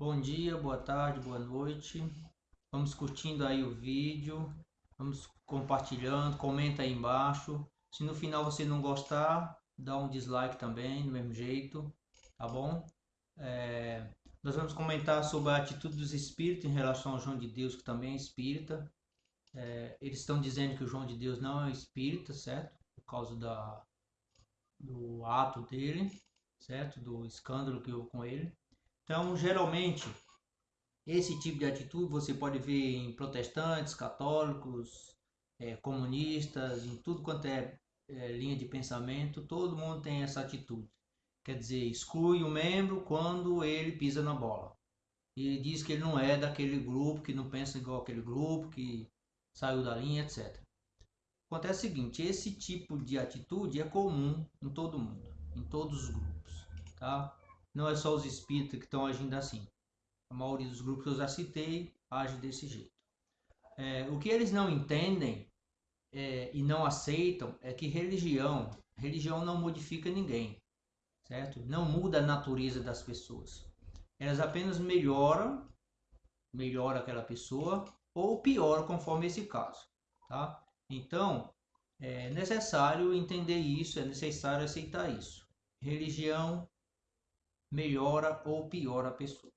Bom dia, boa tarde, boa noite. Vamos curtindo aí o vídeo, vamos compartilhando, comenta aí embaixo. Se no final você não gostar, dá um dislike também, do mesmo jeito, tá bom? É, nós vamos comentar sobre a atitude dos espíritos em relação ao João de Deus, que também é espírita. É, eles estão dizendo que o João de Deus não é espírita, certo? Por causa da, do ato dele, certo? Do escândalo que houve com ele. Então, geralmente, esse tipo de atitude você pode ver em protestantes, católicos, é, comunistas, em tudo quanto é, é linha de pensamento, todo mundo tem essa atitude. Quer dizer, exclui o membro quando ele pisa na bola. E diz que ele não é daquele grupo, que não pensa igual aquele grupo, que saiu da linha, etc. Acontece o seguinte, esse tipo de atitude é comum em todo mundo, em todos os grupos, tá? Não é só os espíritas que estão agindo assim. A maioria dos grupos que eu já citei age desse jeito. É, o que eles não entendem é, e não aceitam é que religião, religião não modifica ninguém, certo? Não muda a natureza das pessoas. Elas apenas melhoram, melhora aquela pessoa ou piora conforme esse caso, tá? Então, é necessário entender isso, é necessário aceitar isso. Religião melhora ou piora a pessoa.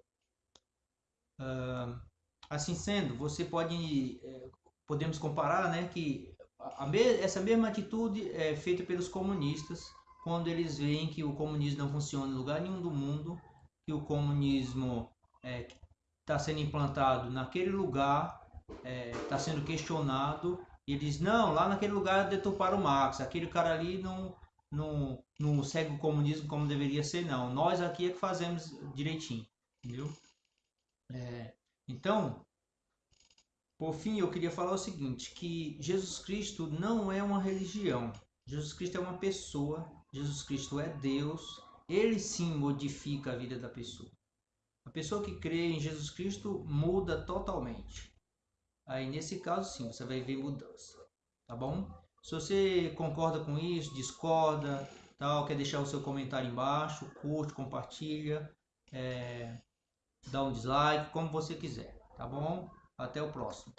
Uh, assim sendo, você pode, é, podemos comparar, né, que essa mesma atitude é feita pelos comunistas quando eles veem que o comunismo não funciona em lugar nenhum do mundo, que o comunismo está é, tá sendo implantado naquele lugar, está é, tá sendo questionado e eles, não, lá naquele lugar deturparam o Marx, aquele cara ali não, não, não segue o comunismo como deveria ser, não. Nós aqui é que fazemos direitinho, entendeu? É, então, por fim, eu queria falar o seguinte, que Jesus Cristo não é uma religião. Jesus Cristo é uma pessoa, Jesus Cristo é Deus, ele sim modifica a vida da pessoa. A pessoa que crê em Jesus Cristo muda totalmente. Aí nesse caso sim, você vai ver mudança, tá bom? Se você concorda com isso, discorda, tal, quer deixar o seu comentário embaixo, curte, compartilha, é, dá um dislike, como você quiser, tá bom? Até o próximo.